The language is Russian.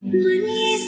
Мне